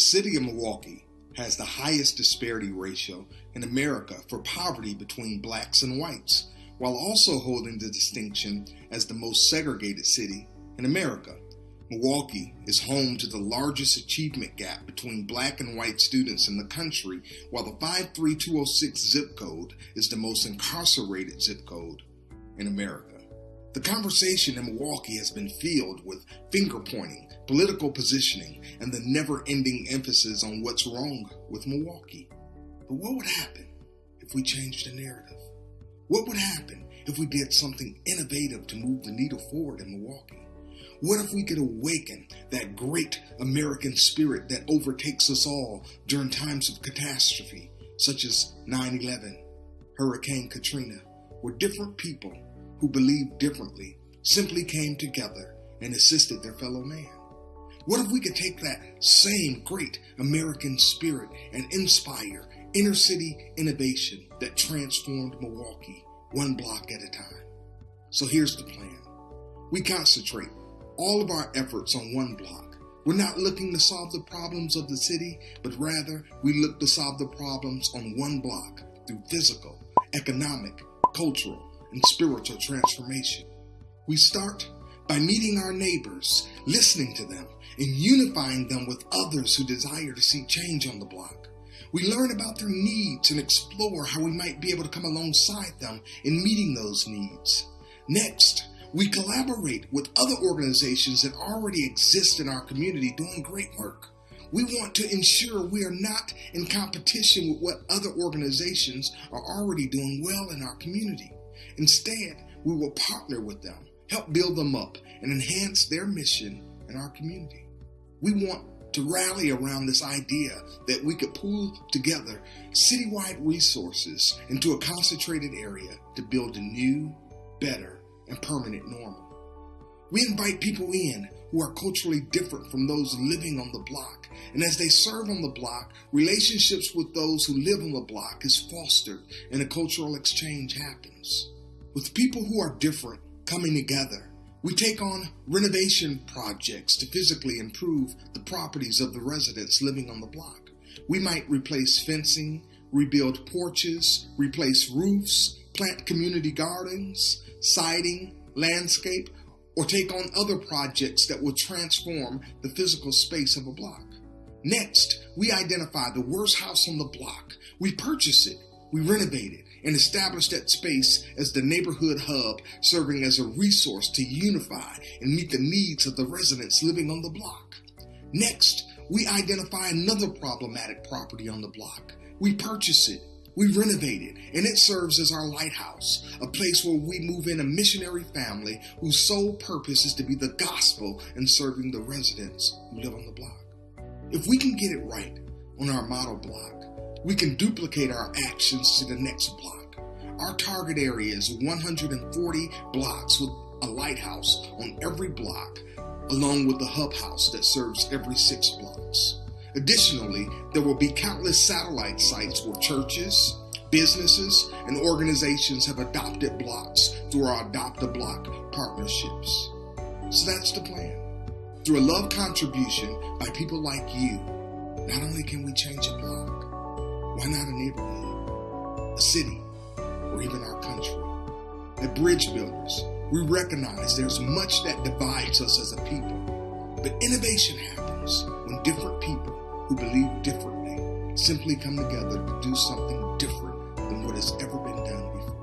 The city of Milwaukee has the highest disparity ratio in America for poverty between blacks and whites, while also holding the distinction as the most segregated city in America. Milwaukee is home to the largest achievement gap between black and white students in the country, while the 53206 zip code is the most incarcerated zip code in America. The conversation in Milwaukee has been filled with finger pointing, political positioning, and the never ending emphasis on what's wrong with Milwaukee. But what would happen if we changed the narrative? What would happen if we did something innovative to move the needle forward in Milwaukee? What if we could awaken that great American spirit that overtakes us all during times of catastrophe, such as 9 11, Hurricane Katrina, where different people who believed differently simply came together and assisted their fellow man? What if we could take that same great American spirit and inspire inner city innovation that transformed Milwaukee one block at a time? So here's the plan. We concentrate all of our efforts on one block. We're not looking to solve the problems of the city, but rather we look to solve the problems on one block through physical, economic, cultural, and spiritual transformation. We start by meeting our neighbors, listening to them, and unifying them with others who desire to see change on the block. We learn about their needs and explore how we might be able to come alongside them in meeting those needs. Next, we collaborate with other organizations that already exist in our community doing great work. We want to ensure we are not in competition with what other organizations are already doing well in our community. Instead, we will partner with them, help build them up, and enhance their mission in our community. We want to rally around this idea that we could pool together citywide resources into a concentrated area to build a new, better, and permanent normal. We invite people in who are culturally different from those living on the block. And as they serve on the block, relationships with those who live on the block is fostered and a cultural exchange happens. With people who are different coming together, we take on renovation projects to physically improve the properties of the residents living on the block. We might replace fencing, rebuild porches, replace roofs, plant community gardens, siding, landscape, or take on other projects that will transform the physical space of a block. Next, we identify the worst house on the block. We purchase it, we renovated and established that space as the neighborhood hub, serving as a resource to unify and meet the needs of the residents living on the block. Next, we identify another problematic property on the block. We purchase it, we renovate it, and it serves as our lighthouse, a place where we move in a missionary family whose sole purpose is to be the gospel and serving the residents who live on the block. If we can get it right on our model block, we can duplicate our actions to the next block. Our target area is 140 blocks with a lighthouse on every block, along with the hub house that serves every six blocks. Additionally, there will be countless satellite sites where churches, businesses, and organizations have adopted blocks through our Adopt a Block partnerships. So that's the plan. Through a love contribution by people like you, not only can we change a block, why not a neighborhood, a city, or even our country? The bridge builders, we recognize there's much that divides us as a people, but innovation happens when different people who believe differently simply come together to do something different than what has ever been done before.